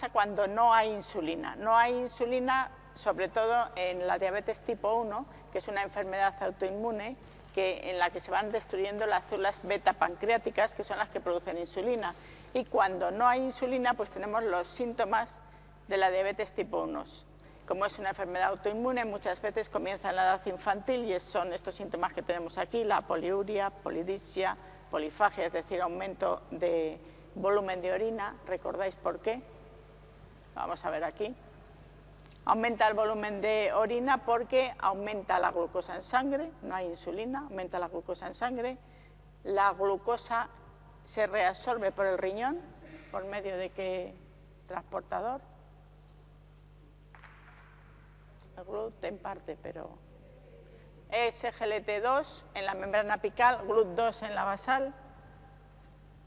pasa cuando no hay insulina? No hay insulina sobre todo en la diabetes tipo 1, que es una enfermedad autoinmune que, en la que se van destruyendo las células beta pancreáticas, que son las que producen insulina. Y cuando no hay insulina, pues tenemos los síntomas de la diabetes tipo 1. Como es una enfermedad autoinmune, muchas veces comienza en la edad infantil y son estos síntomas que tenemos aquí, la poliuria, polidipsia, polifagia, es decir, aumento de volumen de orina. ¿Recordáis por qué? Vamos a ver aquí. Aumenta el volumen de orina porque aumenta la glucosa en sangre, no hay insulina, aumenta la glucosa en sangre. La glucosa se reabsorbe por el riñón, por medio de qué transportador. El GLUT en parte, pero es GLT2 en la membrana apical, GLUT2 en la basal,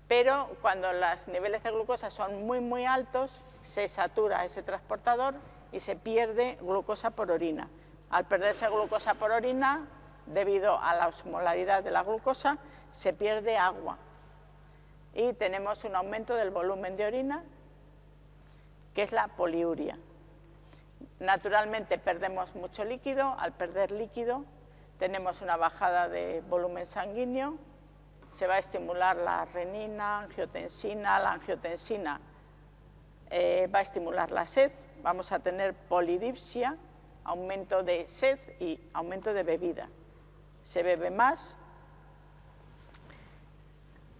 pero cuando los niveles de glucosa son muy, muy altos, se satura ese transportador y se pierde glucosa por orina. Al perderse glucosa por orina, debido a la osmolaridad de la glucosa, se pierde agua y tenemos un aumento del volumen de orina, que es la poliuria. Naturalmente perdemos mucho líquido, al perder líquido tenemos una bajada de volumen sanguíneo, se va a estimular la renina, angiotensina, la angiotensina eh, va a estimular la sed, vamos a tener polidipsia, aumento de sed y aumento de bebida. Se bebe más.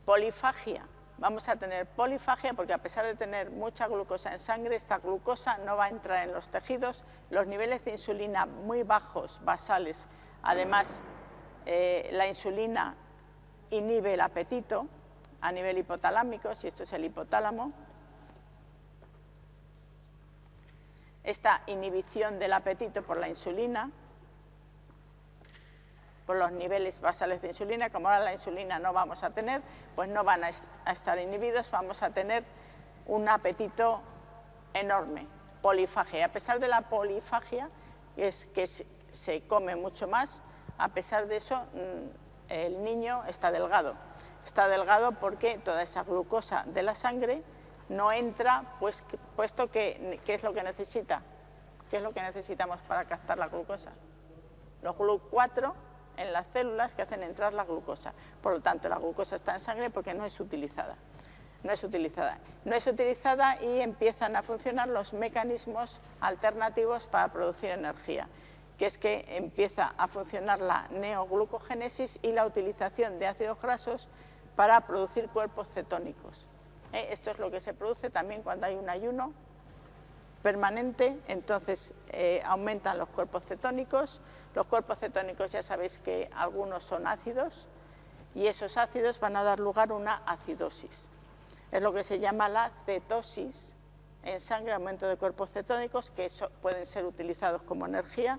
Polifagia. Vamos a tener polifagia porque a pesar de tener mucha glucosa en sangre, esta glucosa no va a entrar en los tejidos. Los niveles de insulina muy bajos, basales. Además, eh, la insulina inhibe el apetito a nivel hipotalámico, si esto es el hipotálamo, esta inhibición del apetito por la insulina, por los niveles basales de insulina, como ahora la insulina no vamos a tener, pues no van a, estar inhibidos, vamos a tener un apetito enorme, polifagia. A pesar de la polifagia, es que se come mucho más, a pesar de eso mm, el niño está delgado. Está delgado porque toda esa glucosa de la sangre no entra, pues, puesto que, ¿qué es lo que necesita? ¿Qué es lo que necesitamos para captar la glucosa? Los GLUC4 en las células que hacen entrar la glucosa. Por lo tanto, la glucosa está en sangre porque no es utilizada. No es utilizada. No es utilizada y empiezan a funcionar los mecanismos alternativos para producir energía, que es que empieza a funcionar la neoglucogénesis y la utilización de ácidos grasos para producir cuerpos cetónicos. ¿Eh? Esto es lo que se produce también cuando hay un ayuno permanente, entonces eh, aumentan los cuerpos cetónicos. Los cuerpos cetónicos ya sabéis que algunos son ácidos y esos ácidos van a dar lugar a una acidosis. Es lo que se llama la cetosis en sangre, aumento de cuerpos cetónicos que pueden ser utilizados como energía,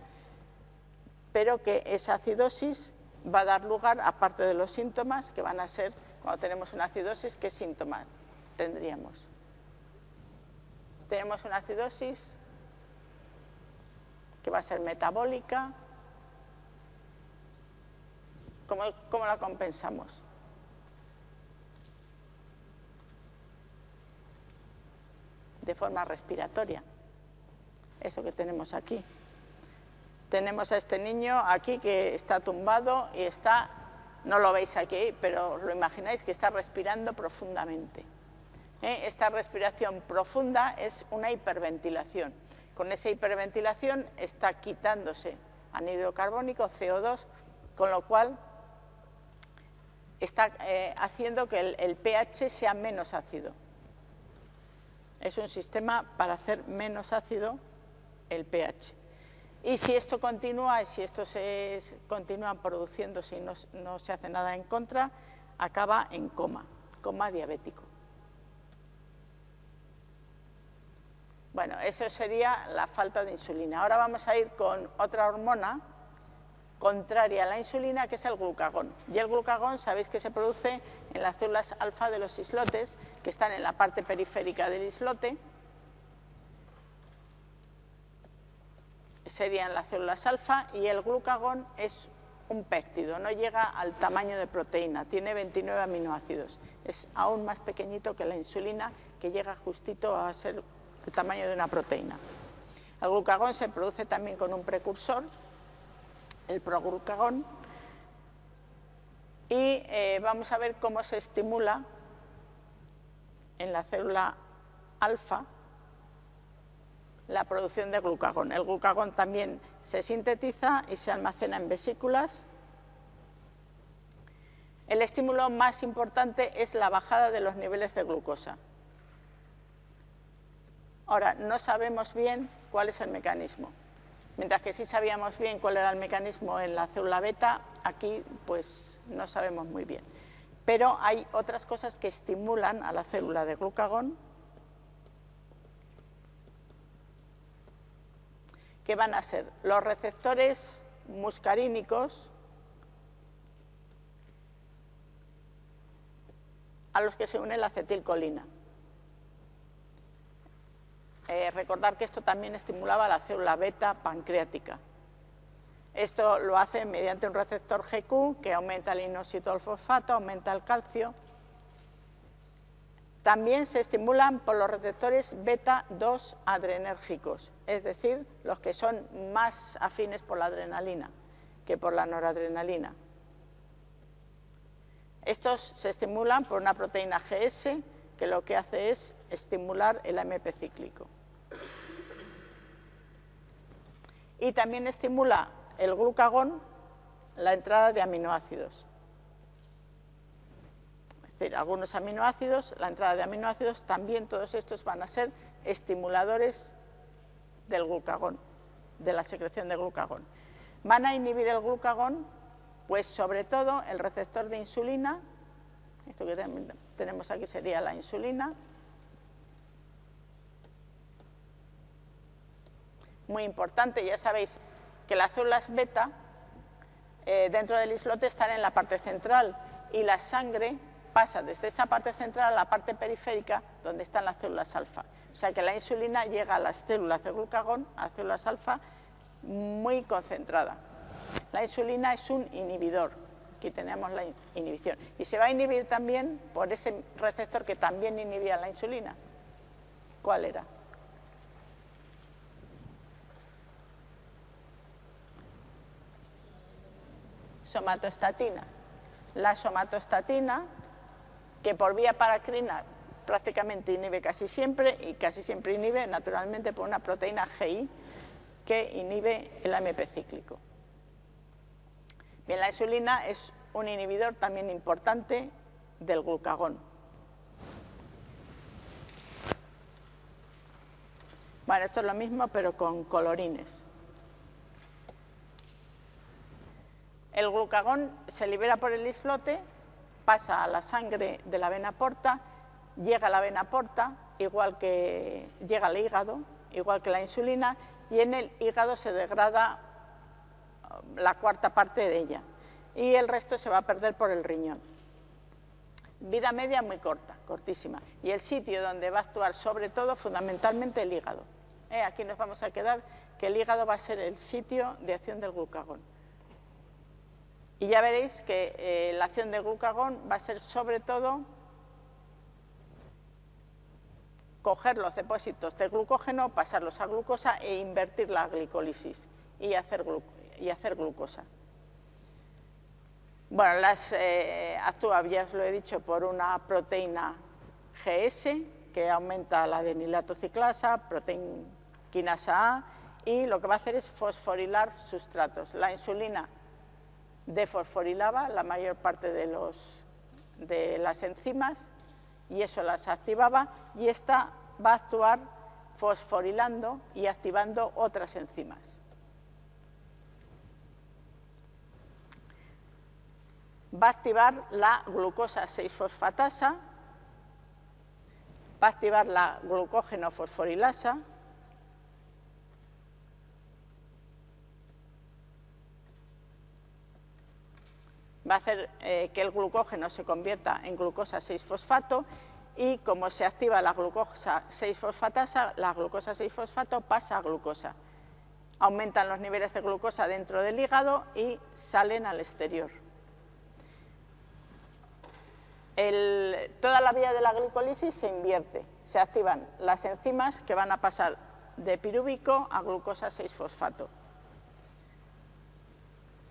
pero que esa acidosis va a dar lugar, aparte de los síntomas, que van a ser, cuando tenemos una acidosis, ¿qué síntomas? Tendríamos. Tenemos una acidosis que va a ser metabólica. ¿Cómo, la compensamos? De forma respiratoria. Eso que tenemos aquí. Tenemos a este niño aquí que está tumbado y está, no lo veis aquí, pero lo imagináis que está respirando profundamente. ¿Eh? Esta respiración profunda es una hiperventilación. Con esa hiperventilación está quitándose anhídrido carbónico, CO2, con lo cual está eh, haciendo que el, pH sea menos ácido. Es un sistema para hacer menos ácido el pH. Y si esto continúa, y si esto se continúa produciéndose y no, no se hace nada en contra, acaba en coma, coma diabético. Bueno, eso sería la falta de insulina. Ahora vamos a ir con otra hormona contraria a la insulina, que es el glucagón. Y el glucagón, sabéis que se produce en las células alfa de los islotes, que están en la parte periférica del islote. Serían las células alfa y el glucagón es un péptido, no llega al tamaño de proteína, tiene 29 aminoácidos. Es aún más pequeñito que la insulina, que llega justito a ser el tamaño de una proteína. El glucagón se produce también con un precursor, el proglucagón, y eh, vamos a ver cómo se estimula en la célula alfa la producción de glucagón. El glucagón también se sintetiza y se almacena en vesículas. El estímulo más importante es la bajada de los niveles de glucosa. Ahora, no sabemos bien cuál es el mecanismo. Mientras que sí sabíamos bien cuál era el mecanismo en la célula beta, aquí pues no sabemos muy bien. Pero hay otras cosas que estimulan a la célula de glucagón que van a ser los receptores muscarínicos a los que se une la acetilcolina. Eh, recordar que esto también estimulaba la célula beta pancreática. Esto lo hace mediante un receptor GQ que aumenta el inositol fosfato, aumenta el calcio. También se estimulan por los receptores beta-2 adrenérgicos, es decir, los que son más afines por la adrenalina que por la noradrenalina. Estos se estimulan por una proteína GS que lo que hace es estimular el AMP cíclico. Y también estimula el glucagón la entrada de aminoácidos. Es decir, algunos aminoácidos, la entrada de aminoácidos, también todos estos van a ser estimuladores del glucagón, de la secreción de glucagón. Van a inhibir el glucagón, pues sobre todo el receptor de insulina, esto que tenemos aquí sería la insulina, muy importante, ya sabéis que las células beta eh, dentro del islote están en la parte central y la sangre pasa desde esa parte central a la parte periférica donde están las células alfa. O sea que la insulina llega a las células de glucagón, a las células alfa, muy concentrada. La insulina es un inhibidor, aquí tenemos la inhibición. Y se va a inhibir también por ese receptor que también inhibía la insulina. ¿Cuál era? Somatostatina. La somatostatina, que por vía paracrina prácticamente inhibe casi siempre y casi siempre inhibe naturalmente por una proteína GI que inhibe el AMP cíclico. Bien, la insulina es un inhibidor también importante del glucagón. Bueno, esto es lo mismo pero con colorines. El glucagón se libera por el islote, pasa a la sangre de la vena porta, llega a la vena porta, igual que llega al hígado, igual que la insulina, y en el hígado se degrada uh, la cuarta parte de ella y el resto se va a perder por el riñón. Vida media muy corta, cortísima. Y el sitio donde va a actuar sobre todo fundamentalmente el hígado. Eh, aquí nos vamos a quedar que el hígado va a ser el sitio de acción del glucagón. Y ya veréis que eh, la acción de glucagón va a ser sobre todo coger los depósitos de glucógeno, pasarlos a glucosa e invertir la glicólisis y hacer, glucosa. Bueno, las eh, actúa, ya os lo he dicho, por una proteína GS que aumenta la ciclasa, proteína quinasa A, y lo que va a hacer es fosforilar sustratos. La insulina defosforilaba la mayor parte de, los, de las enzimas y eso las activaba y esta va a actuar fosforilando y activando otras enzimas. Va a activar la glucosa 6-fosfatasa, va a activar la glucógeno fosforilasa, va a hacer eh, que el glucógeno se convierta en glucosa 6-fosfato y como se activa la glucosa 6-fosfatasa, la glucosa 6-fosfato pasa a glucosa. Aumentan los niveles de glucosa dentro del hígado y salen al exterior. toda la vía de la glicolisis se invierte. se activan las enzimas que van a pasar de pirúvico a glucosa 6-fosfato.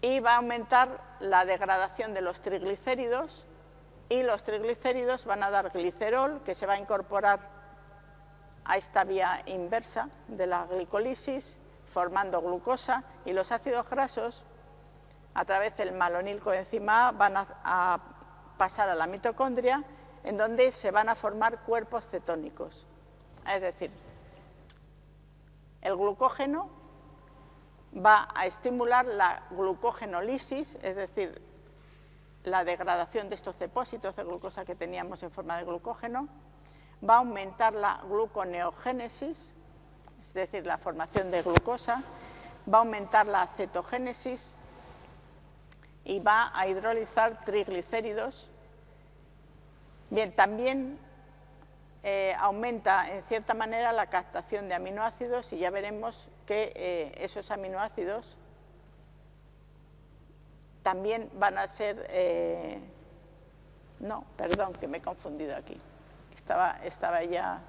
Y va a aumentar la degradación de los triglicéridos y los triglicéridos van a dar glicerol que se va a incorporar a esta vía inversa de la glicolisis formando glucosa y los ácidos grasos a través del malonil coenzima A van a pasar a la mitocondria en donde se van a formar cuerpos cetónicos. Es decir, el glucógeno va a estimular la glucogenolisis, es decir, la degradación de estos depósitos de glucosa que teníamos en forma de glucógeno, va a aumentar la gluconeogénesis, es decir, la formación de glucosa, va a aumentar la cetogénesis y va a hidrolizar triglicéridos. Bien, también eh, aumenta en cierta manera la captación de aminoácidos y ya veremos que eh, esos aminoácidos también van a ser... Eh, no, perdón, que me he confundido aquí. Estaba, estaba ya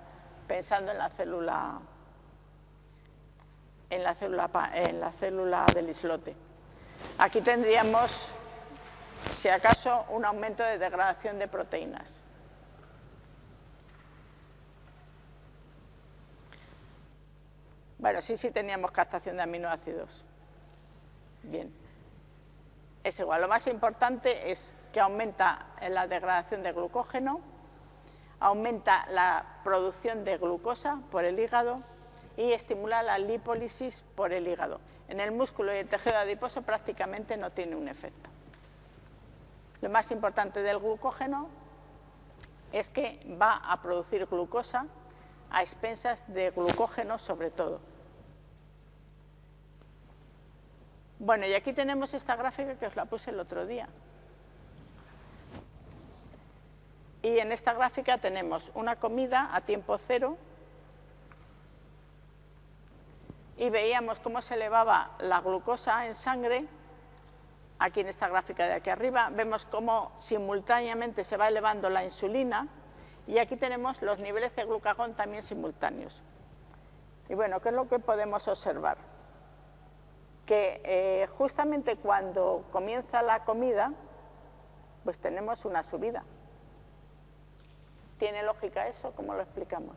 pensando en la célula en la célula, en la célula del islote. Aquí tendríamos, si acaso, un aumento de degradación de proteínas. Bueno, sí, sí teníamos captación de aminoácidos. Bien. Es igual. Lo más importante es que aumenta la degradación de glucógeno, aumenta la producción de glucosa por el hígado y estimula la lipólisis por el hígado. En el músculo y el tejido adiposo prácticamente no tiene un efecto. Lo más importante del glucógeno es que va a producir glucosa a expensas de glucógeno sobre todo. Bueno, y aquí tenemos esta gráfica que os la puse el otro día. Y en esta gráfica tenemos una comida a tiempo cero y veíamos cómo se elevaba la glucosa en sangre, aquí en esta gráfica de aquí arriba, vemos cómo simultáneamente se va elevando la insulina y aquí tenemos los niveles de glucagón también simultáneos. Y bueno, ¿qué es lo que podemos observar? Que eh, justamente cuando comienza la comida, pues tenemos una subida. ¿Tiene lógica eso? ¿Cómo lo explicamos?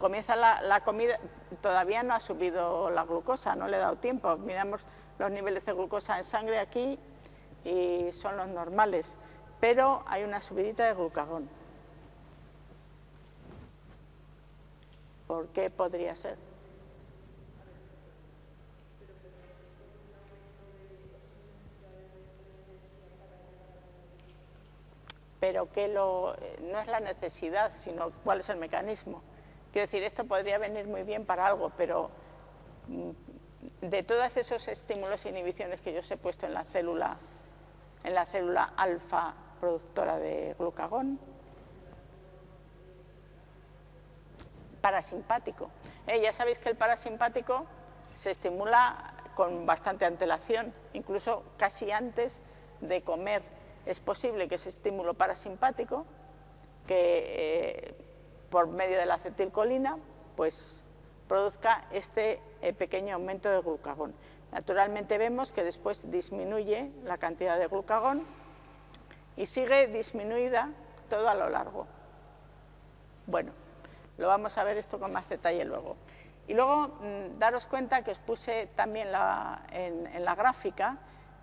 comienza la, comida, todavía no ha subido la glucosa, no le he dado tiempo. Miramos los niveles de glucosa en sangre aquí y son los normales, pero hay una subidita de glucagón. ¿Por qué podría ser? Pero que lo, no es la necesidad, sino cuál es el mecanismo. Quiero decir, esto podría venir muy bien para algo, pero mm, de todos esos estímulos e inhibiciones que yo os he puesto en la célula, en la célula alfa productora de glucagón, parasimpático. Eh, ya sabéis que el parasimpático se estimula con bastante antelación, incluso casi antes de comer. Es posible que ese estímulo parasimpático, que eh, por medio de la acetilcolina, pues produzca este eh, pequeño aumento de glucagón. Naturalmente vemos que después disminuye la cantidad de glucagón y sigue disminuida todo a lo largo. Bueno, lo vamos a ver esto con más detalle luego. Y luego mm, daros cuenta que os puse también en la gráfica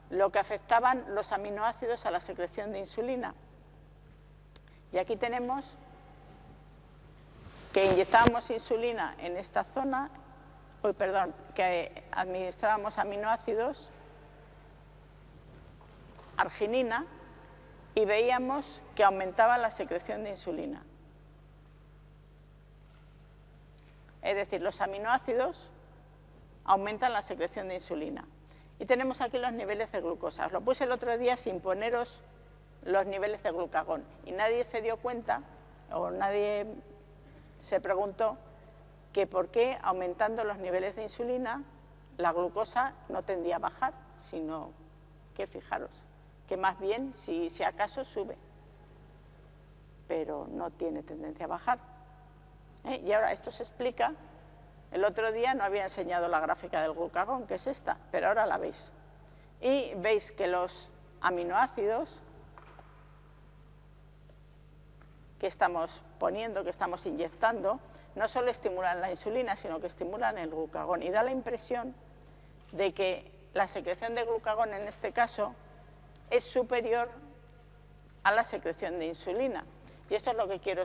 lo que afectaban los aminoácidos a la secreción de insulina. Y aquí tenemos que inyectábamos insulina en esta zona, hoy perdón, que administrábamos aminoácidos, arginina, y veíamos que aumentaba la secreción de insulina. Es decir, los aminoácidos aumentan la secreción de insulina. Y tenemos aquí los niveles de glucosa. Os lo puse el otro día sin poneros los niveles de glucagón. Y nadie se dio cuenta, o nadie se preguntó que por qué aumentando los niveles de insulina la glucosa no tendía a bajar, sino que fijaros, que más bien si, si acaso sube, pero no tiene tendencia a bajar. ¿Eh? Y ahora esto se explica, el otro día no había enseñado la gráfica del glucagón, que es esta, pero ahora la veis. Y veis que los aminoácidos que estamos poniendo, que estamos inyectando, no solo estimulan la insulina, sino que estimulan el glucagón. Y da la impresión de que la secreción de glucagón en este caso es superior a la secreción de insulina. Y esto es lo que quiero,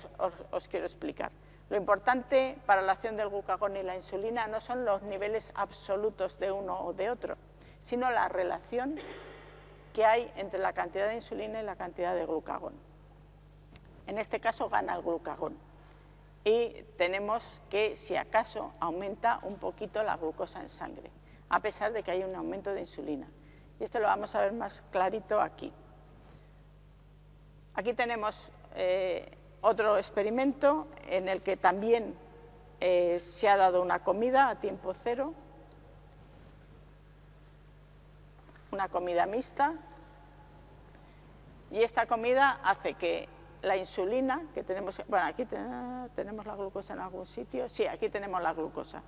os, quiero explicar. Lo importante para la acción del glucagón y la insulina no son los niveles absolutos de uno o de otro, sino la relación que hay entre la cantidad de insulina y la cantidad de glucagón. En este caso gana el glucagón. Y tenemos que, si acaso, aumenta un poquito la glucosa en sangre, a pesar de que hay un aumento de insulina. Y esto lo vamos a ver más clarito aquí. Aquí tenemos eh, otro experimento en el que también eh, se ha dado una comida a tiempo cero, una comida mixta, y esta comida hace que la insulina, que tenemos, bueno, aquí tenemos la glucosa en algún sitio, sí, aquí tenemos la glucosa.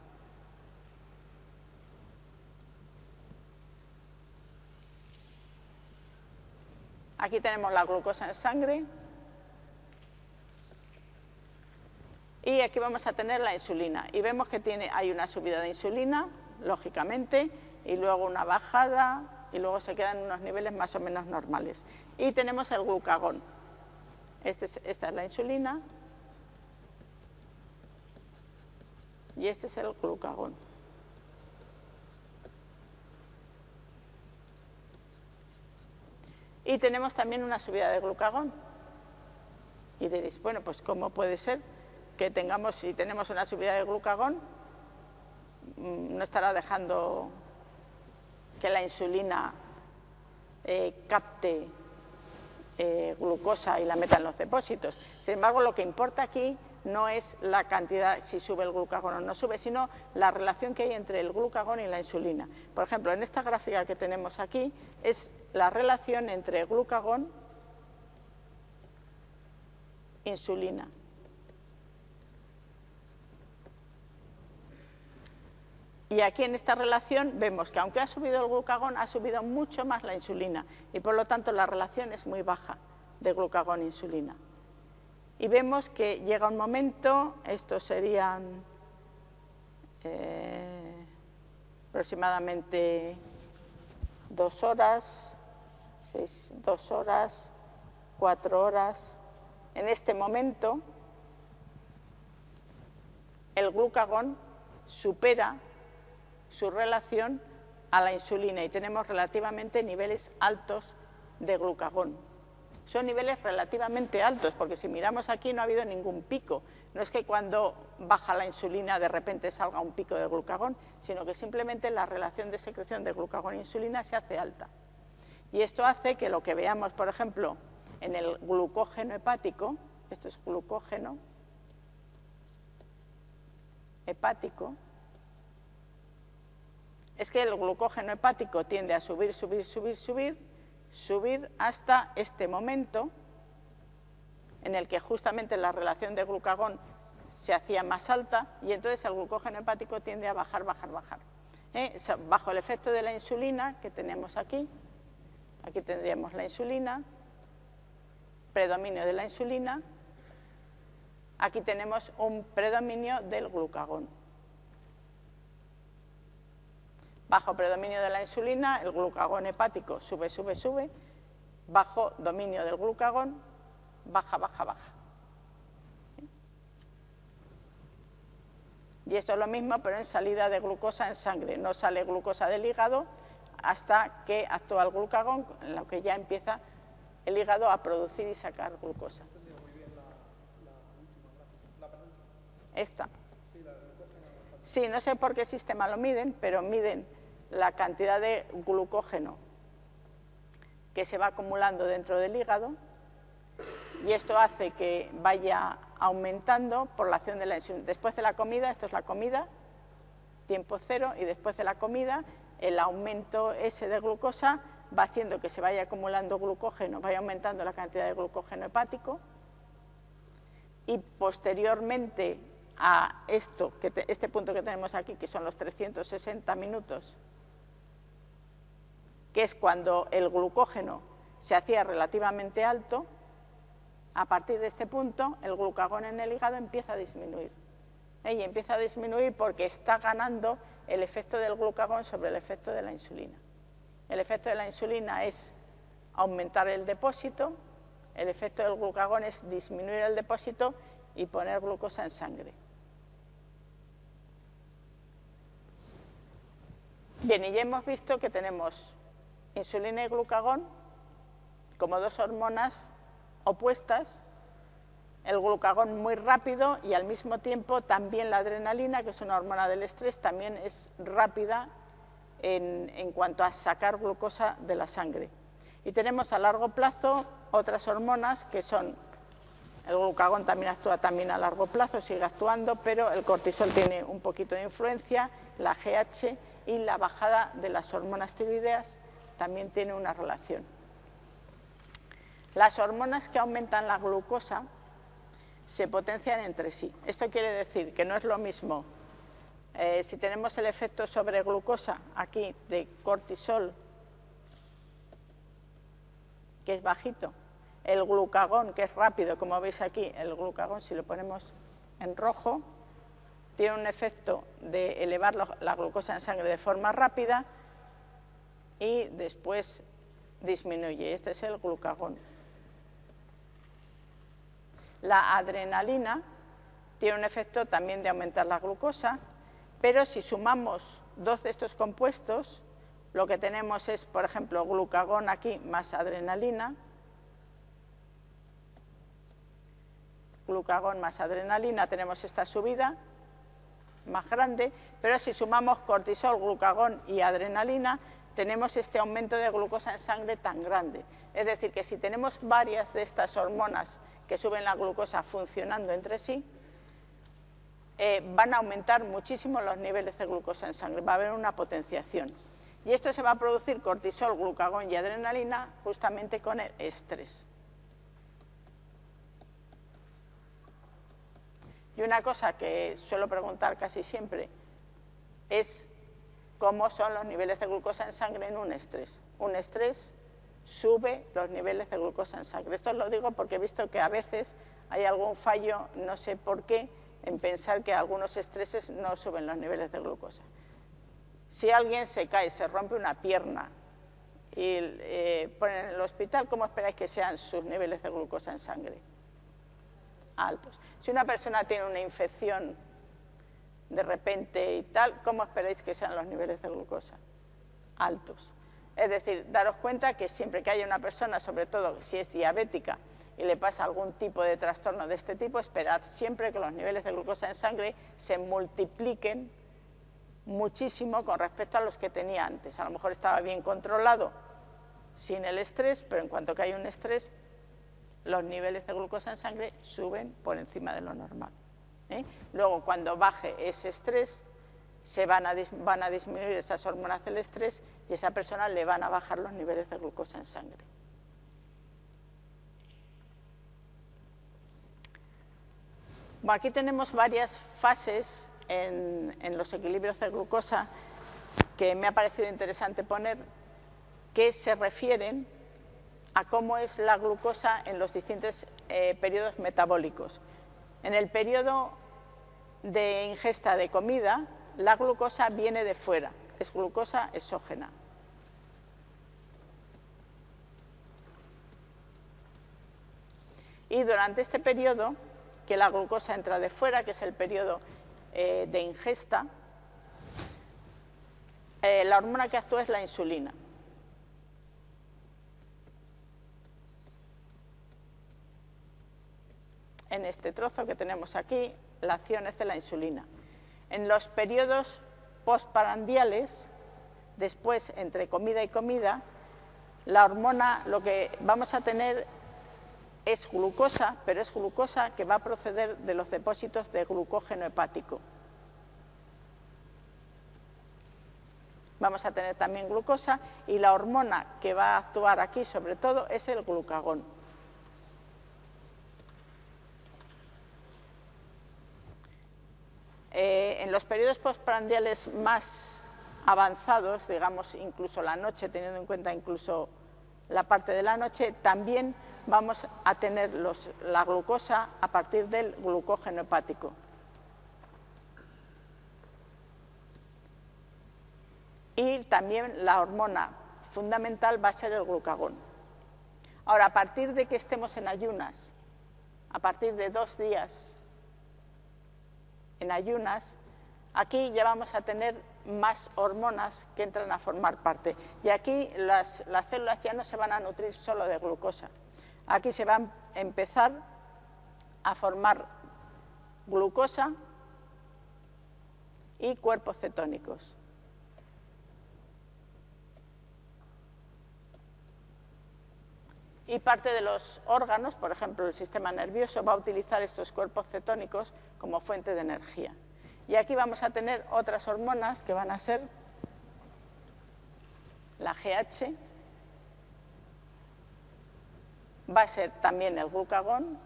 Aquí tenemos la glucosa en sangre. Y aquí vamos a tener la insulina. Y vemos que tiene, hay una subida de insulina, lógicamente, y luego una bajada, y luego se quedan unos niveles más o menos normales. Y tenemos el glucagón. Este esta es la insulina y este es el glucagón. Y tenemos también una subida de glucagón. Y diréis, bueno, pues ¿cómo puede ser que tengamos, si tenemos una subida de glucagón, mm, no estará dejando que la insulina eh, capte eh, glucosa y la meta en los depósitos. Sin embargo, lo que importa aquí no es la cantidad, si sube el glucagón o no sube, sino la relación que hay entre el glucagón y la insulina. Por ejemplo, en esta gráfica que tenemos aquí es la relación entre glucagón e insulina. Y aquí en esta relación vemos que aunque ha subido el glucagón, ha subido mucho más la insulina y por lo tanto la relación es muy baja de glucagón-insulina. E y vemos que llega un momento, estos serían eh, aproximadamente dos horas, dos horas, cuatro horas. En este momento, el glucagón supera su relación a la insulina y tenemos relativamente niveles altos de glucagón. Son niveles relativamente altos, porque si miramos aquí no ha habido ningún pico. No es que cuando baja la insulina de repente salga un pico de glucagón, sino que simplemente la relación de secreción de glucagón e insulina se hace alta. Y esto hace que lo que veamos, por ejemplo, en el glucógeno hepático, esto es glucógeno hepático, es que el glucógeno hepático tiende a subir, subir, subir, subir, subir hasta este momento en el que justamente la relación de glucagón se hacía más alta y entonces el glucógeno hepático tiende a bajar, bajar, bajar. ¿Eh? Bajo el efecto de la insulina que tenemos aquí, aquí tendríamos la insulina, predominio de la insulina, aquí tenemos un predominio del glucagón. Bajo predominio de la insulina, el glucagón hepático sube, sube, sube. Bajo dominio del glucagón, baja, baja, baja. Y esto es lo mismo, pero en salida de glucosa en sangre. No sale glucosa del hígado hasta que actúa el glucagón, en lo que ya empieza el hígado a producir y sacar glucosa. Esta. Sí, no sé por qué sistema lo miden, pero miden la cantidad de glucógeno que se va acumulando dentro del hígado y esto hace que vaya aumentando por la acción de la insulina. Después de la comida, esto es la comida, tiempo cero, y después de la comida el aumento ese de glucosa va haciendo que se vaya acumulando glucógeno, vaya aumentando la cantidad de glucógeno hepático y posteriormente a esto, que este punto que tenemos aquí, que son los 360 minutos, que es cuando el glucógeno se hacía relativamente alto, a partir de este punto el glucagón en el hígado empieza a disminuir. ¿eh? Y empieza a disminuir porque está ganando el efecto del glucagón sobre el efecto de la insulina. El efecto de la insulina es aumentar el depósito, el efecto del glucagón es disminuir el depósito y poner glucosa en sangre. Bien, y ya hemos visto que tenemos insulina y glucagón como dos hormonas opuestas, el glucagón muy rápido y al mismo tiempo también la adrenalina, que es una hormona del estrés, también es rápida en, cuanto a sacar glucosa de la sangre. Y tenemos a largo plazo otras hormonas que son, el glucagón también actúa también a largo plazo, sigue actuando, pero el cortisol tiene un poquito de influencia, la GH y la bajada de las hormonas tiroideas también tiene una relación. Las hormonas que aumentan la glucosa se potencian entre sí. Esto quiere decir que no es lo mismo eh, si tenemos el efecto sobre glucosa aquí de cortisol, que es bajito, el glucagón, que es rápido, como veis aquí, el glucagón, si lo ponemos en rojo, tiene un efecto de elevar la glucosa en sangre de forma rápida y después disminuye. Este es el glucagón. La adrenalina tiene un efecto también de aumentar la glucosa, pero si sumamos dos de estos compuestos, lo que tenemos es, por ejemplo, glucagón aquí más adrenalina, glucagón más adrenalina, tenemos esta subida, más grande, pero si sumamos cortisol, glucagón y adrenalina, tenemos este aumento de glucosa en sangre tan grande. Es decir, que si tenemos varias de estas hormonas que suben la glucosa funcionando entre sí, eh, van a aumentar muchísimo los niveles de glucosa en sangre, va a haber una potenciación. Y esto se va a producir cortisol, glucagón y adrenalina justamente con el estrés. Y una cosa que suelo preguntar casi siempre es cómo son los niveles de glucosa en sangre en un estrés. Un estrés sube los niveles de glucosa en sangre. Esto lo digo porque he visto que a veces hay algún fallo, no sé por qué, en pensar que algunos estreses no suben los niveles de glucosa. Si alguien se cae, se rompe una pierna y eh, en el hospital, ¿cómo esperáis que sean sus niveles de glucosa en sangre? Altos. Si una persona tiene una infección de repente y tal, ¿cómo esperáis que sean los niveles de glucosa? Altos. Es decir, daros cuenta que siempre que haya una persona, sobre todo si es diabética y le pasa algún tipo de trastorno de este tipo, esperad siempre que los niveles de glucosa en sangre se multipliquen muchísimo con respecto a los que tenía antes. A lo mejor estaba bien controlado sin el estrés, pero en cuanto que hay un estrés, los niveles de glucosa en sangre suben por encima de lo normal. ¿Eh? Luego, cuando baje ese estrés, se van a, disminuir esas hormonas del estrés y a esa persona le van a bajar los niveles de glucosa en sangre. Aquí tenemos varias fases en, en, los equilibrios de glucosa que me ha parecido interesante poner, que se refieren a cómo es la glucosa en los distintos eh, periodos metabólicos. En el periodo de ingesta de comida, la glucosa viene de fuera, es glucosa exógena. Y durante este periodo, que la glucosa entra de fuera, que es el periodo eh, de ingesta, eh, la hormona que actúa es la insulina. En este trozo que tenemos aquí, la acción es de la insulina. En los periodos postparandiales, después entre comida y comida, la hormona lo que vamos a tener es glucosa, pero es glucosa que va a proceder de los depósitos de glucógeno hepático. vamos a tener también glucosa y la hormona que va a actuar aquí sobre todo es el glucagón. Eh, en los periodos postprandiales más avanzados, digamos incluso la noche, teniendo en cuenta incluso la parte de la noche, también vamos a tener la glucosa a partir del glucógeno hepático. Y también la hormona fundamental va a ser el glucagón. Ahora, a partir de que estemos en ayunas, a partir de dos días en ayunas, aquí ya vamos a tener más hormonas que entran a formar parte. Y aquí las, células ya no se van a nutrir solo de glucosa. Aquí se van a empezar a formar glucosa y cuerpos cetónicos. Y parte de los órganos, por ejemplo el sistema nervioso, va a utilizar estos cuerpos cetónicos como fuente de energía. Y aquí vamos a tener otras hormonas que van a ser la GH, va a ser también el glucagón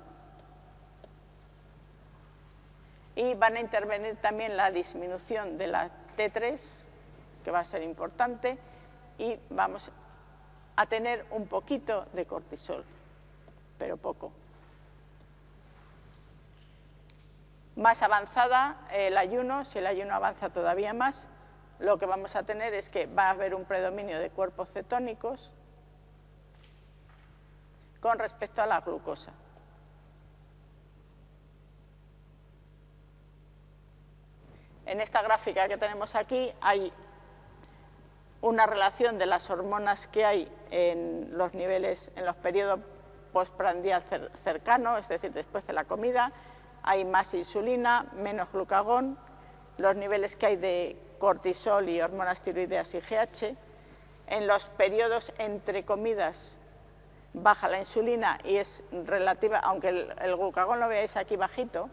y van a intervenir también la disminución de la T3, que va a ser importante, y vamos a tener un poquito de cortisol, pero poco. Más avanzada el ayuno, si el ayuno avanza todavía más, lo que vamos a tener es que va a haber un predominio de cuerpos cetónicos con respecto a la glucosa. En esta gráfica que tenemos aquí hay una relación de las hormonas que hay en los niveles, en los periodos postprandial cercano, es decir, después de la comida, hay más insulina, menos glucagón, los niveles que hay de cortisol y hormonas tiroideas y GH. En los periodos entre comidas baja la insulina y es relativa, aunque el, el glucagón lo veáis aquí bajito,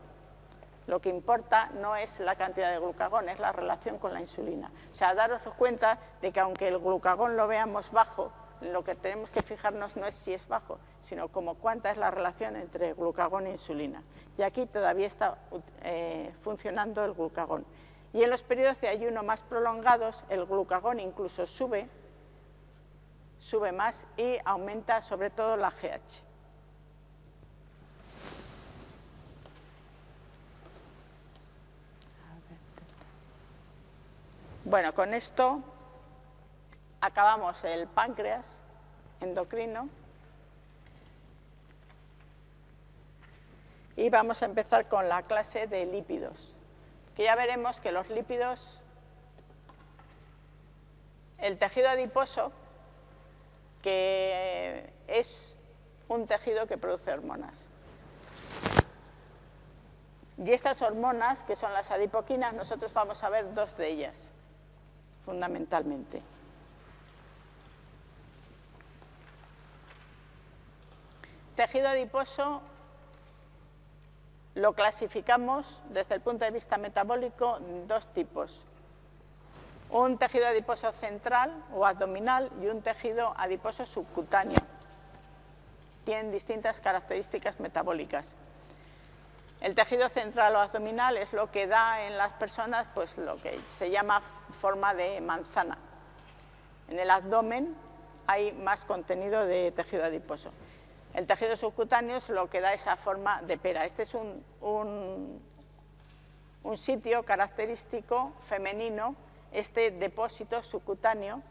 lo que importa no es la cantidad de glucagón, es la relación con la insulina. O sea, daros cuenta de que aunque el glucagón lo veamos bajo, lo que tenemos que fijarnos no es si es bajo, sino como cuánta es la relación entre glucagón e insulina. Y aquí todavía está eh, funcionando el glucagón. Y en los periodos de ayuno más prolongados, el glucagón incluso sube, sube más y aumenta sobre todo la GH. Bueno, con esto acabamos el páncreas endocrino y vamos a empezar con la clase de lípidos, que ya veremos que los lípidos, el tejido adiposo, que es un tejido que produce hormonas. Y estas hormonas, que son las adipoquinas, nosotros vamos a ver dos de ellas fundamentalmente. Tejido adiposo lo clasificamos desde el punto de vista metabólico en dos tipos. Un tejido adiposo central o abdominal y un tejido adiposo subcutáneo. Tienen distintas características metabólicas. El tejido central o abdominal es lo que da en las personas pues, lo que se llama forma de manzana. En el abdomen hay más contenido de tejido adiposo. El tejido subcutáneo es lo que da esa forma de pera. Este es un, sitio característico femenino, este depósito subcutáneo.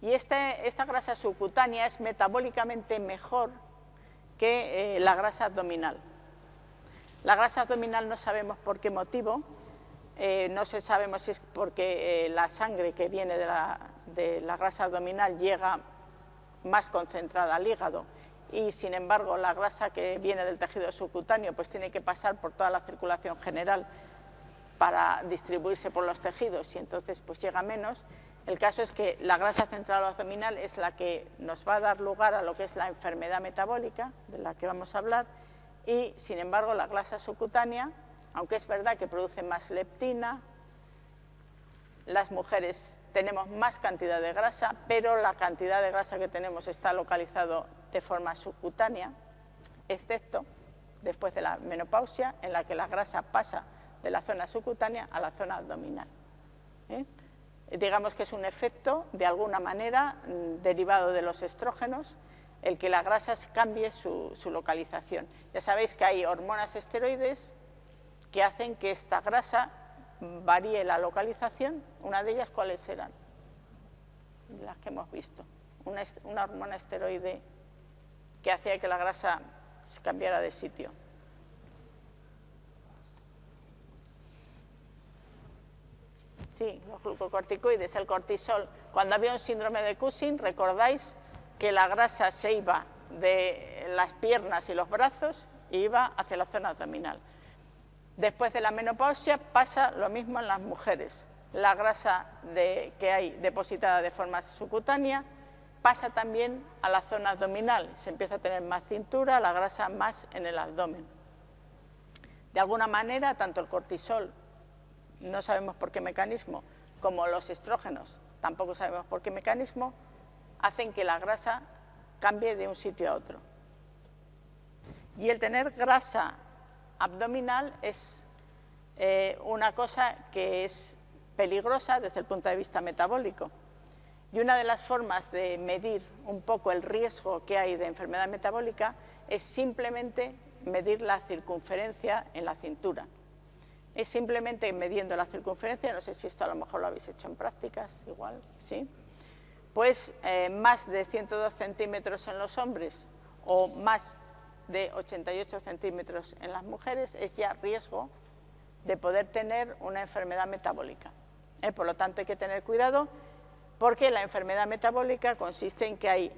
Y este, esta grasa subcutánea es metabólicamente mejor que eh, la grasa abdominal. La grasa abdominal no sabemos por qué motivo, eh, no se sabemos si es porque eh, la sangre que viene de la, grasa abdominal llega más concentrada al hígado y sin embargo la grasa que viene del tejido subcutáneo pues tiene que pasar por toda la circulación general para distribuirse por los tejidos y entonces pues llega menos. El caso es que la grasa central abdominal es la que nos va a dar lugar a lo que es la enfermedad metabólica, de la que vamos a hablar, y sin embargo la grasa subcutánea, aunque es verdad que produce más leptina, las mujeres tenemos más cantidad de grasa, pero la cantidad de grasa que tenemos está localizado de forma subcutánea, excepto después de la menopausia, en la que la grasa pasa de la zona subcutánea a la zona abdominal. ¿eh? Digamos que es un efecto, de alguna manera, mm, derivado de los estrógenos, el que la grasa cambie su, su localización. Ya sabéis que hay hormonas esteroides que hacen que esta grasa varíe la localización, una de ellas cuáles serán, las que hemos visto, una, hormona esteroide que hacía que la grasa se cambiara de sitio. Sí, los glucocorticoides, el cortisol. Cuando había un síndrome de Cushing, recordáis que la grasa se iba de las piernas y los brazos y iba hacia la zona abdominal. Después de la menopausia pasa lo mismo en las mujeres. La grasa que hay depositada de forma subcutánea pasa también a la zona abdominal. Se empieza a tener más cintura, la grasa más en el abdomen. De alguna manera, tanto el cortisol, no sabemos por qué mecanismo, como los estrógenos, tampoco sabemos por qué mecanismo, hacen que la grasa cambie de un sitio a otro. Y el tener grasa abdominal es eh, una cosa que es peligrosa desde el punto de vista metabólico. Y una de las formas de medir un poco el riesgo que hay de enfermedad metabólica es simplemente medir la circunferencia en la cintura. Es simplemente midiendo la circunferencia, no sé si esto a lo mejor lo habéis hecho en prácticas, igual, ¿sí? Pues eh, más de 102 centímetros en los hombres o más de 88 centímetros en las mujeres es ya riesgo de poder tener una enfermedad metabólica. Eh, por lo tanto, hay que tener cuidado porque la enfermedad metabólica consiste en que hay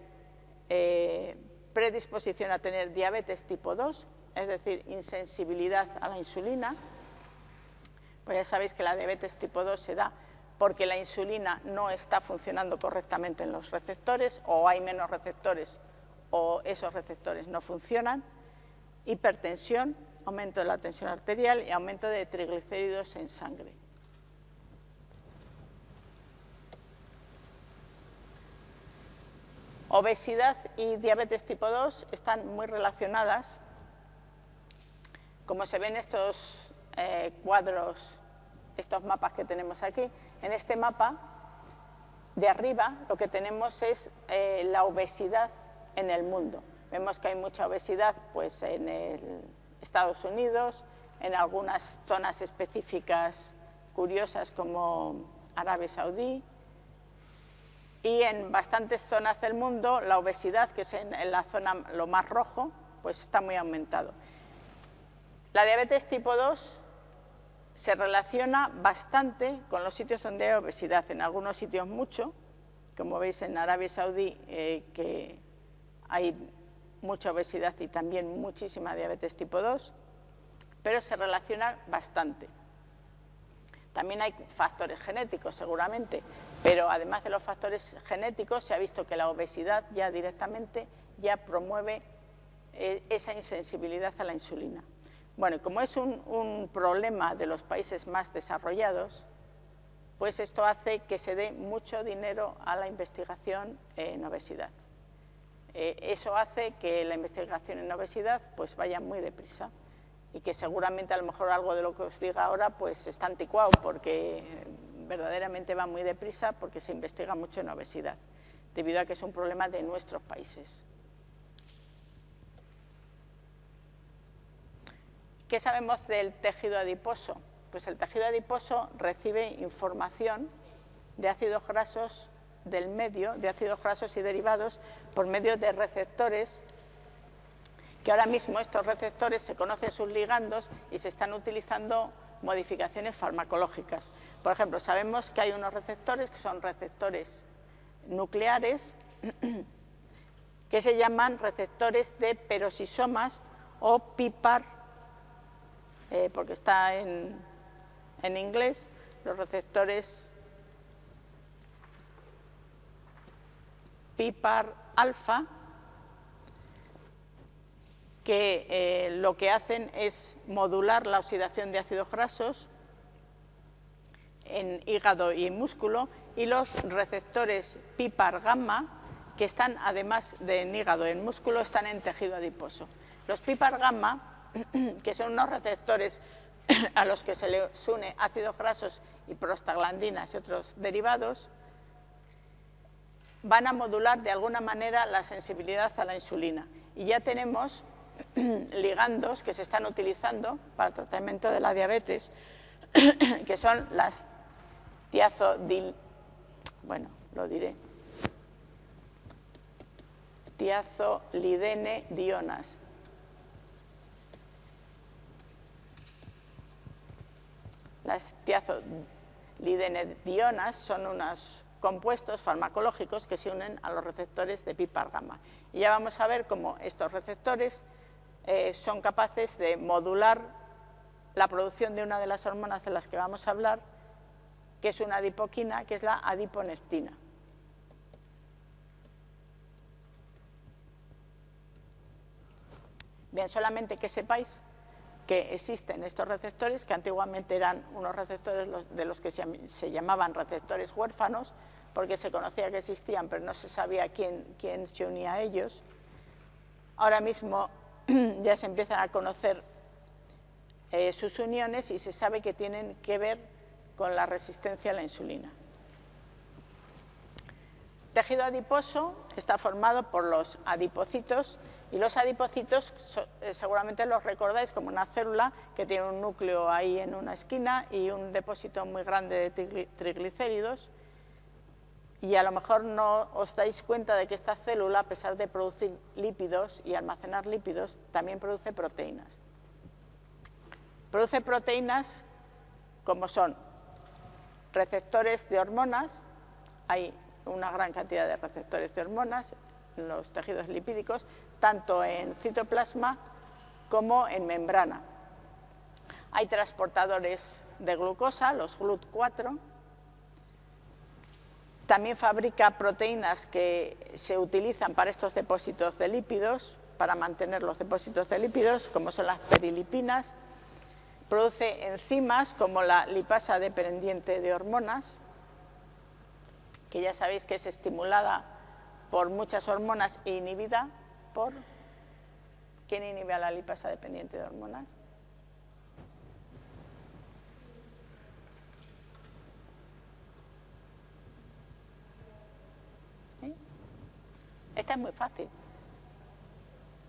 eh, predisposición a tener diabetes tipo 2, es decir, insensibilidad a la insulina. Pues ya sabéis que la diabetes tipo 2 se da porque la insulina no está funcionando correctamente en los receptores o hay menos receptores o esos receptores no funcionan, hipertensión, aumento de la tensión arterial y aumento de triglicéridos en sangre. Obesidad y diabetes tipo 2 están muy relacionadas. Como se ven estos eh, cuadros, estos mapas que tenemos aquí, en este mapa de arriba lo que tenemos es eh, la obesidad en el mundo. Vemos que hay mucha obesidad pues, en Estados Unidos, en algunas zonas específicas curiosas como Arabia Saudí, y en bastantes zonas del mundo la obesidad, que es en, la zona lo más rojo, pues está muy aumentado. La diabetes tipo 2 se relaciona bastante con los sitios donde hay obesidad, en algunos sitios mucho, como veis en Arabia Saudí, eh, que hay mucha obesidad y también muchísima diabetes tipo 2, pero se relaciona bastante. También hay factores genéticos, seguramente, pero además de los factores genéticos se ha visto que la obesidad ya directamente ya promueve eh, esa insensibilidad a la insulina. Bueno, como es un, problema de los países más desarrollados, pues esto hace que se dé mucho dinero a la investigación en obesidad. Eh, eso hace que la investigación en obesidad pues vaya muy deprisa y que seguramente a lo mejor algo de lo que os diga ahora pues está anticuado porque verdaderamente va muy deprisa porque se investiga mucho en obesidad, debido a que es un problema de nuestros países. ¿Qué sabemos del tejido adiposo? Pues el tejido adiposo recibe información de ácidos grasos del medio de ácidos grasos y derivados por medio de receptores que ahora mismo estos receptores se conocen sus ligandos y se están utilizando modificaciones farmacológicas. Por ejemplo, sabemos que hay unos receptores que son receptores nucleares que se llaman receptores de perosisomas o PIPAR, eh, porque está en, en inglés, los receptores PIPAR alfa, que eh, lo que hacen es modular la oxidación de ácidos grasos en hígado y músculo y los receptores PIPAR gamma que están además de en hígado y en músculo están en tejido adiposo. Los PIPAR gamma, que son unos receptores a los que se les une ácidos grasos y prostaglandinas y otros derivados, van a modular de alguna manera la sensibilidad a la insulina. Y ya tenemos ligandos que se están utilizando para el tratamiento de la diabetes, que son las tiazodil, bueno, lo diré, tiazolidene dionas. Las tiazolidene dionas son unos compuestos farmacológicos que se unen a los receptores de PIPAR gamma. Y ya vamos a ver cómo estos receptores eh, son capaces de modular la producción de una de las hormonas de las que vamos a hablar, que es una adipoquina, que es la adiponectina. Bien, solamente que sepáis que existen estos receptores, que antiguamente eran unos receptores de los que se llamaban receptores huérfanos, porque se conocía que existían, pero no se sabía quién, quién se unía a ellos. Ahora mismo ya se empiezan a conocer eh, sus uniones y se sabe que tienen que ver con la resistencia a la insulina. Tejido adiposo está formado por los adipocitos y los adipocitos eh, seguramente los recordáis como una célula que tiene un núcleo ahí en una esquina y un depósito muy grande de triglicéridos y a lo mejor no os dais cuenta de que esta célula, a pesar de producir lípidos y almacenar lípidos, también produce proteínas. Produce proteínas como son receptores de hormonas, hay una gran cantidad de receptores de hormonas en los tejidos lipídicos, tanto en citoplasma como en membrana. Hay transportadores de glucosa, los GLUT4, también fabrica proteínas que se utilizan para estos depósitos de lípidos, para mantener los depósitos de lípidos, como son las perilipinas, produce enzimas como la lipasa dependiente de hormonas, que ya sabéis que es estimulada por muchas hormonas e inhibida ¿Quién inhibe a la lipasa dependiente de hormonas? Esta es muy fácil.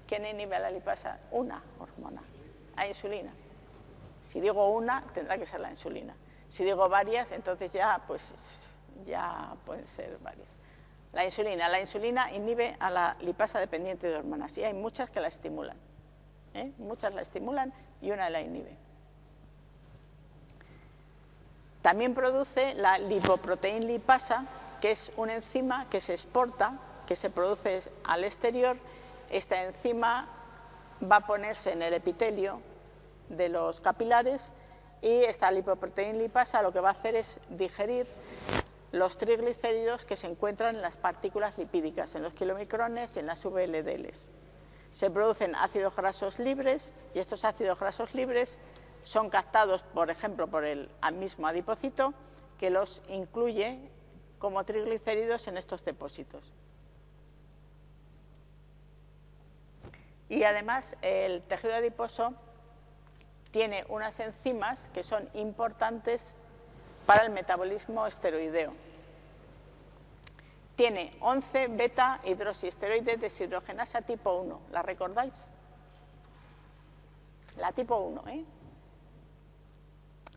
¿Quién inhibe a la lipasa? Una hormona, a insulina. Si digo una, tendrá que ser la insulina. Si digo varias, entonces ya, pues, ya pueden ser varias. La insulina. La insulina inhibe a la lipasa dependiente de hormonas y hay muchas que la estimulan. ¿eh? Muchas la estimulan y una la inhibe. También produce la lipoproteína lipasa, que es una enzima que se exporta, que se produce al exterior. Esta enzima va a ponerse en el epitelio de los capilares y esta lipoproteína lipasa lo que va a hacer es digerir los triglicéridos que se encuentran en las partículas lipídicas, en los kilomicrones y en las VLDLs. Se producen ácidos grasos libres y estos ácidos grasos libres son captados, por ejemplo, por el mismo adipocito que los incluye como triglicéridos en estos depósitos. Y además el tejido adiposo tiene unas enzimas que son importantes para el metabolismo esteroideo. Tiene 11 beta hidroxiesteroides deshidrogenasa tipo 1. ¿La recordáis? La tipo 1, ¿eh?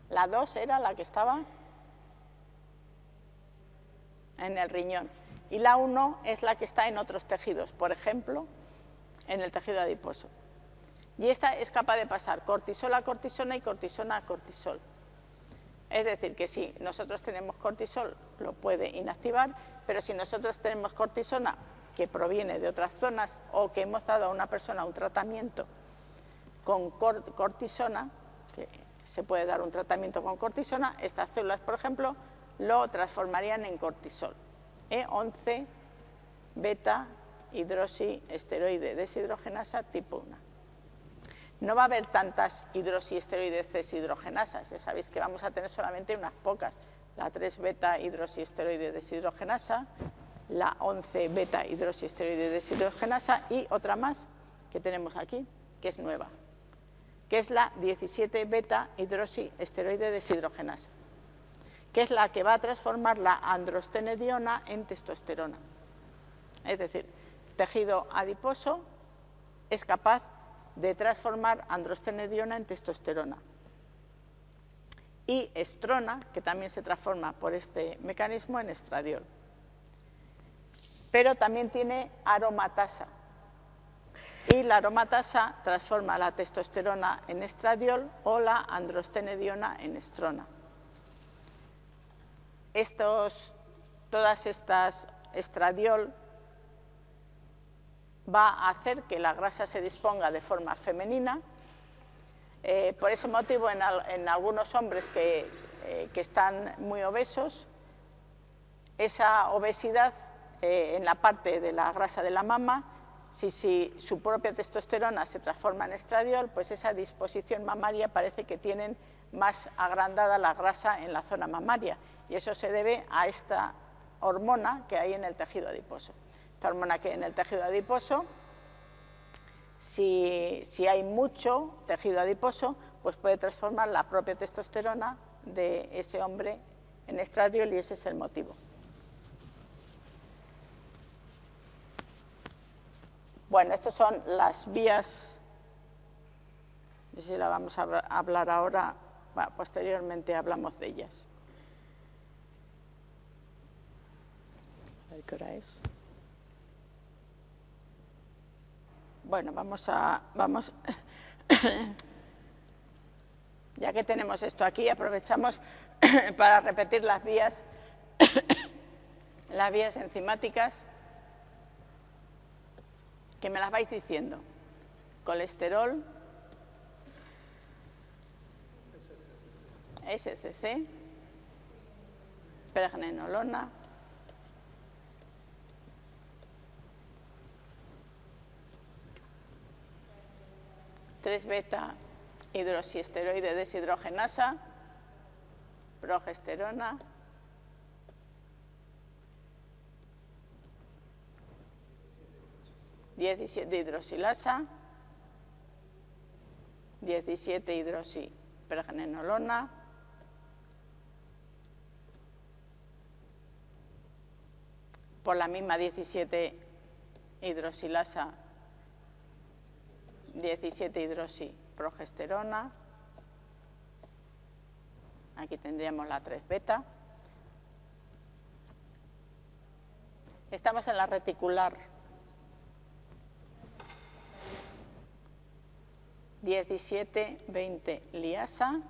La 2 era la que estaba en el riñón. Y la 1 es la que está en otros tejidos, por ejemplo, en el tejido adiposo. Y esta es capaz de pasar cortisol a cortisona y cortisona a cortisol. Es decir, que si nosotros tenemos cortisol, lo puede inactivar, pero si nosotros tenemos cortisona que proviene de otras zonas o que hemos dado a una persona un tratamiento con cortisona, que se puede dar un tratamiento con cortisona, estas células, por ejemplo, lo transformarían en cortisol. E11 beta hidroxiesteroide deshidrogenasa tipo 1. no va a haber tantas hidroxiesteroides deshidrogenasas. Ya sabéis que vamos a tener solamente unas pocas. La 3-beta hidroxiesteroide deshidrogenasa, la 11-beta hidroxiesteroide deshidrogenasa y otra más que tenemos aquí, que es nueva, que es la 17-beta hidroxiesteroide deshidrogenasa, que es la que va a transformar la androstenediona en testosterona. Es decir, tejido adiposo es capaz de transformar androstenediona en testosterona. Y estrona, que también se transforma por este mecanismo en estradiol. Pero también tiene aromatasa. Y la aromatasa transforma la testosterona en estradiol o la androstenediona en estrona. Estos, todas estas estradiol va a hacer que la grasa se disponga de forma femenina. Eh, por ese motivo, en, algunos hombres que, eh, que, están muy obesos, esa obesidad eh, en la parte de la grasa de la mama, si, si, su propia testosterona se transforma en estradiol, pues esa disposición mamaria parece que tienen más agrandada la grasa en la zona mamaria. Y eso se debe a esta hormona que hay en el tejido adiposo esta hormona que en el tejido adiposo, si, hay mucho tejido adiposo, pues puede transformar la propia testosterona de ese hombre en estradiol y ese es el motivo. Bueno, estas son las vías, no sé si la vamos a hablar ahora, posteriormente hablamos de ellas. ¿Qué hora es? Bueno, vamos a... Vamos, ya que tenemos esto aquí, aprovechamos para repetir las vías, las vías enzimáticas, que me las vais diciendo. Colesterol, SCC, pregnenolona, 3-beta hidroxiesteroide deshidrogenasa, progesterona, ...17 hidroxilasa, 17 hidroxipregnenolona, por la misma 17 hidroxilasa 17 hidroxiprogesterona, aquí tendríamos la 3 beta. Estamos en la reticular 17-20 liasa.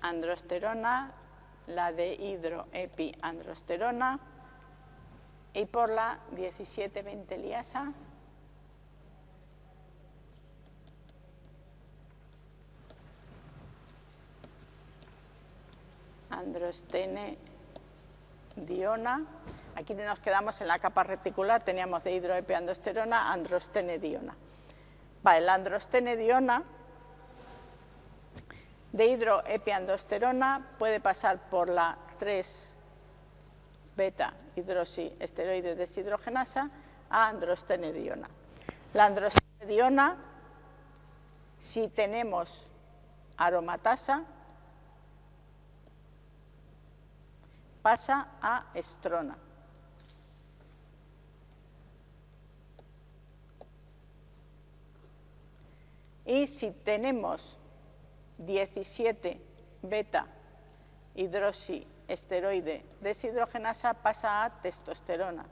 Androsterona la de hidroepiandrosterona y por la 17-20 liasa androstene diona. Aquí nos quedamos en la capa reticular, teníamos de hidroepiandrosterona, androstene diona. Vale, la androstene diona de hidroepiandrosterona puede pasar por la 3-beta hidroxiesteroide deshidrogenasa a androstenediona. La androstenediona, si tenemos aromatasa, pasa a estrona. Y si tenemos 17 beta hidroxiesteroide deshidrogenasa pasa a testosterona.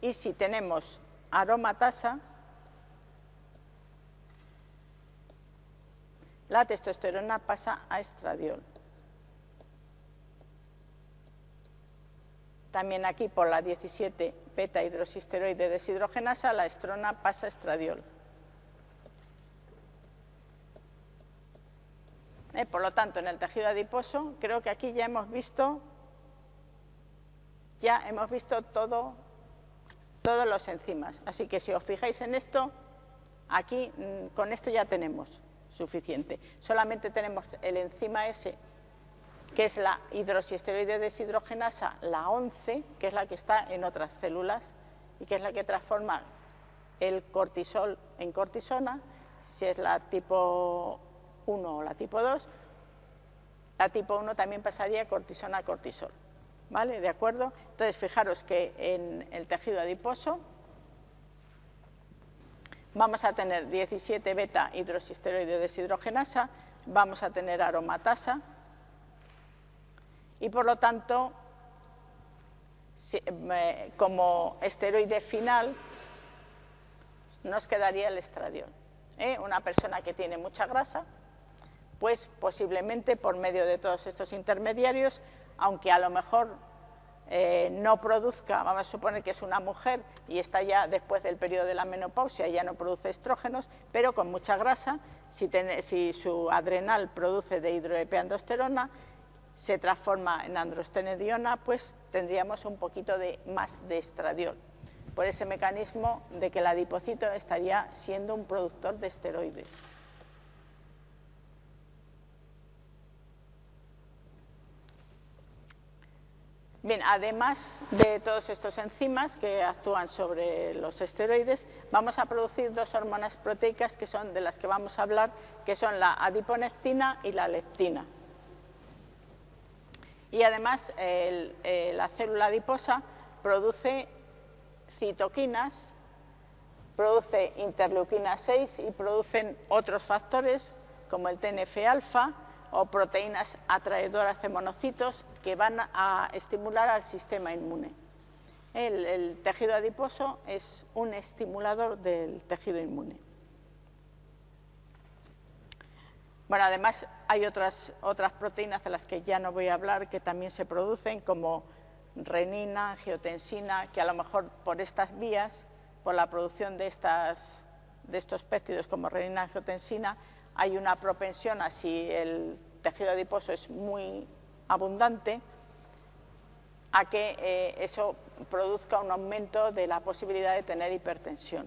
Y si tenemos aromatasa, la testosterona pasa a estradiol. También aquí por la 17 beta hidroxisteroide deshidrogenasa, la estrona pasa estradiol. ¿eh? Por lo tanto, en el tejido adiposo, creo que aquí ya hemos visto, ya hemos visto todo, todos los enzimas. Así que si os fijáis en esto, aquí mm, con esto ya tenemos suficiente. Solamente tenemos el enzima S, que es la hidroxiesteroide deshidrogenasa, la 11, que es la que está en otras células y que es la que transforma el cortisol en cortisona, si es la tipo 1 o la tipo 2, la tipo 1 también pasaría cortisona a cortisol. ¿Vale? ¿De acuerdo? Entonces, fijaros que en el tejido adiposo vamos a tener 17 beta hidroxisteroide deshidrogenasa, vamos a tener aromatasa y por lo tanto, como esteroide final, nos quedaría el estradiol. ¿eh? Una persona que tiene mucha grasa, pues posiblemente por medio de todos estos intermediarios, aunque a lo mejor eh, no produzca, vamos a suponer que es una mujer y está ya después del periodo de la menopausia, ya no produce estrógenos, pero con mucha grasa, si, su adrenal produce de hidroepiandrosterona, se transforma en androstenediona, pues tendríamos un poquito de más de estradiol, por ese mecanismo de que el adipocito estaría siendo un productor de esteroides. Bien, además de todos estos enzimas que actúan sobre los esteroides, vamos a producir dos hormonas proteicas que son de las que vamos a hablar, que son la adiponectina y la leptina. Y además eh, la célula adiposa produce citoquinas, produce interleuquina 6 y producen otros factores como el TNF-alfa, o proteínas atraedoras de monocitos que van a estimular al sistema inmune. El, tejido adiposo es un estimulador del tejido inmune. Bueno, además hay otras, otras proteínas de las que ya no voy a hablar que también se producen, como renina, angiotensina, que a lo mejor por estas vías, por la producción de, estas, de estos péptidos como renina, angiotensina, hay una propensión a si el tejido adiposo es muy abundante, a que eh, eso produzca un aumento de la posibilidad de tener hipertensión.